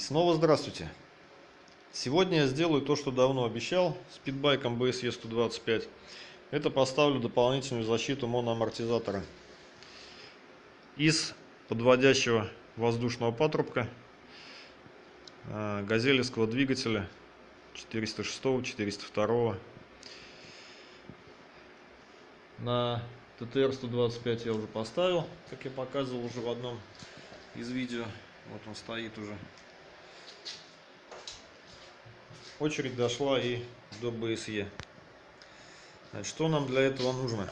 снова здравствуйте! Сегодня я сделаю то, что давно обещал с питбайком BSE 125. Это поставлю дополнительную защиту моноамортизатора из подводящего воздушного патрубка э, газелевского двигателя 406 402 на ттр 125 я уже поставил как я показывал уже в одном из видео вот он стоит уже очередь дошла и до БСЕ что нам для этого нужно?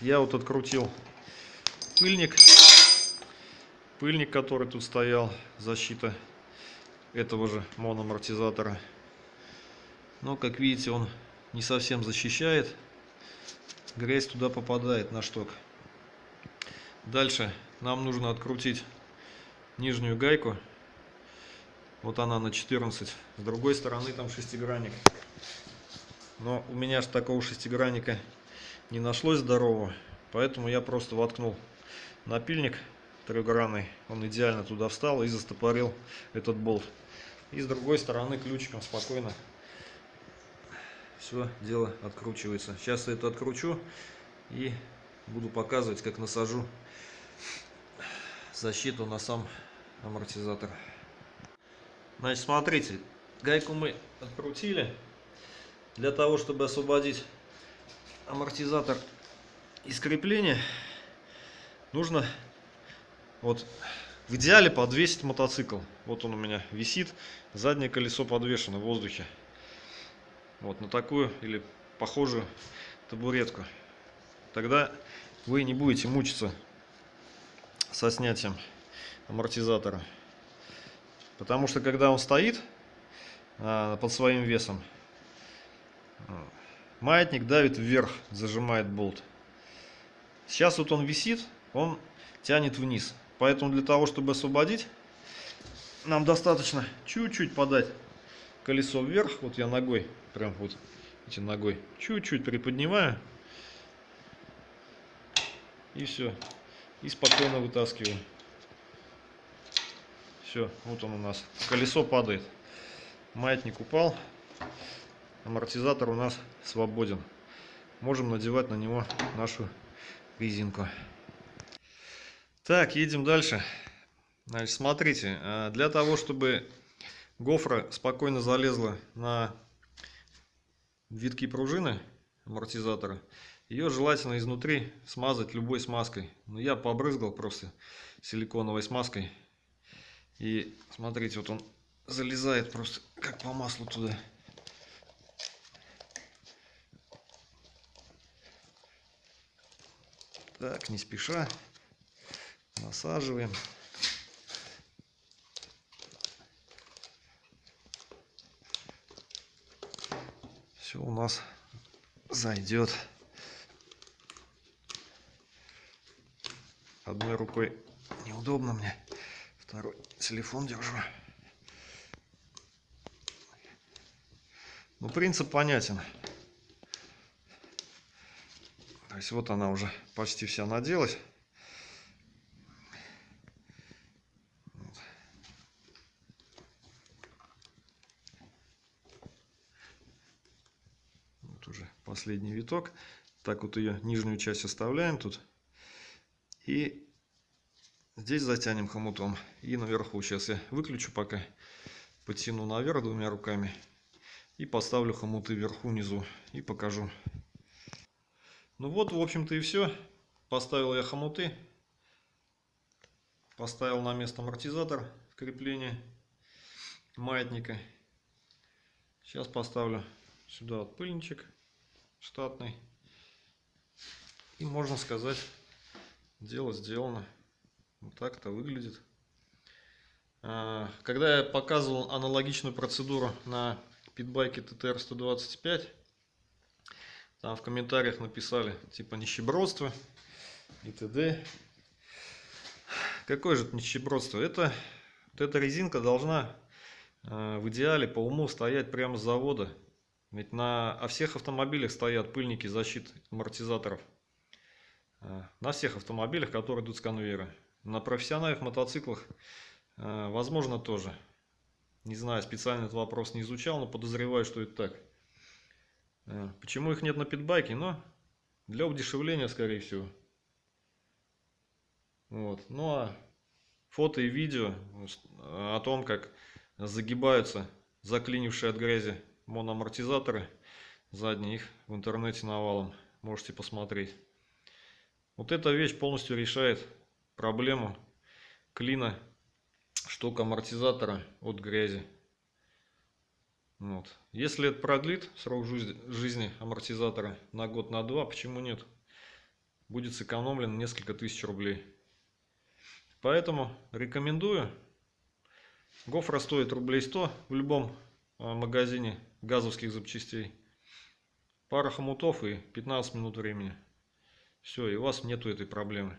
Я вот открутил пыльник. Пыльник который тут стоял защита этого же моноамортизатора. Но как видите он не совсем защищает. Грязь туда попадает на шток. Дальше нам нужно открутить нижнюю гайку вот она на 14 с другой стороны там шестигранник. Но у меня же такого шестигранника не нашлось здорового поэтому я просто воткнул напильник трехгранный. Он идеально туда встал и застопорил этот болт. И с другой стороны ключиком спокойно все дело откручивается. Сейчас я это откручу и буду показывать как насажу защиту на сам амортизатор значит смотрите гайку мы открутили для того чтобы освободить амортизатор из крепления. Нужно вот в идеале подвесить мотоцикл. Вот он у меня висит заднее колесо подвешено в воздухе. Вот на такую или похожую табуретку. Тогда вы не будете мучиться со снятием амортизатора потому что когда он стоит а, под своим весом маятник давит вверх зажимает болт. Сейчас вот он висит он тянет вниз. Поэтому для того чтобы освободить нам достаточно чуть-чуть подать колесо вверх. Вот я ногой прям вот эти ногой чуть-чуть приподнимаю. И все и спокойно вытаскиваю все вот он у нас. Колесо падает. Маятник упал. Амортизатор у нас свободен. Можем надевать на него нашу резинку. Так едем дальше. Значит смотрите э, для того чтобы гофра спокойно залезла на витки пружины амортизатора ее желательно изнутри смазать любой смазкой. Но я побрызгал просто силиконовой смазкой и смотрите вот он залезает просто как по маслу туда. Так не спеша. Насаживаем. Все у нас зайдет одной рукой неудобно мне второй телефон держу ну принцип понятен то есть вот она уже почти вся наделась последний виток. Так вот ее нижнюю часть оставляем тут. И здесь затянем хомутом. И наверху сейчас я выключу пока. Потяну наверх двумя руками. И поставлю хомуты вверху, внизу. И покажу. Ну вот, в общем-то и все. Поставил я хомуты. Поставил на место амортизатор крепления маятника. Сейчас поставлю сюда вот пыльничек штатный. И можно сказать, дело сделано. Вот так это выглядит. А, когда я показывал аналогичную процедуру на питбайке TTR-125, там в комментариях написали типа нищебродство и т.д. Какое же это нищебродство? Это, вот эта резинка должна а, в идеале по уму стоять прямо с завода. Ведь на о всех автомобилях стоят пыльники защиты амортизаторов. А, на всех автомобилях, которые идут с конвейера. На профессиональных мотоциклах А, Возможно, тоже. Не знаю, специально этот вопрос не изучал, но подозреваю, что это так. А, Почему их нет на питбайке? Но для удешевления, скорее всего. Вот. Ну а фото и видео о том, как загибаются заклинившие от грязи моноамортизаторы задние, их в интернете навалом можете посмотреть. Вот эта вещь полностью решает проблему клина шток амортизатора от грязи. Вот. Если это продлит срок жизни амортизатора на год, на два, почему нет? Будет сэкономлено несколько тысяч рублей. Поэтому рекомендую. Гофра стоит рублей 100 в любом а, магазине газовских запчастей. Пара хомутов и 15 минут времени. Все, и у вас нету этой проблемы.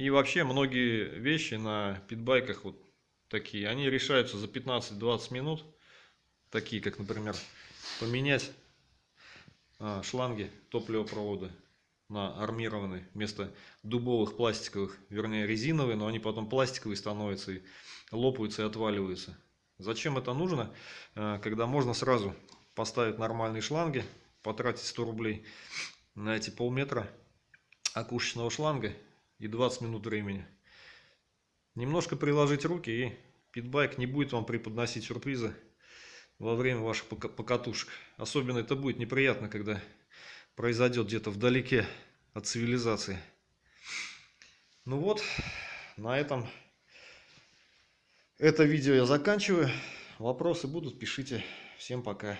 И вообще многие вещи на питбайках вот такие, они решаются за 15-20 минут. Такие, как, например, поменять а, шланги топливопровода на армированные вместо дубовых пластиковых, вернее резиновые, но они потом пластиковые становятся и лопаются и отваливаются. Зачем это нужно, а, когда можно сразу поставить нормальные шланги, потратить 100 рублей на эти полметра окушечного шланга и 20 минут времени. Немножко приложить руки и питбайк не будет вам преподносить сюрпризы во время ваших покатушек. Особенно это будет неприятно, когда произойдет где-то вдалеке от цивилизации. Ну вот, на этом это видео я заканчиваю. Вопросы будут, пишите. Всем пока.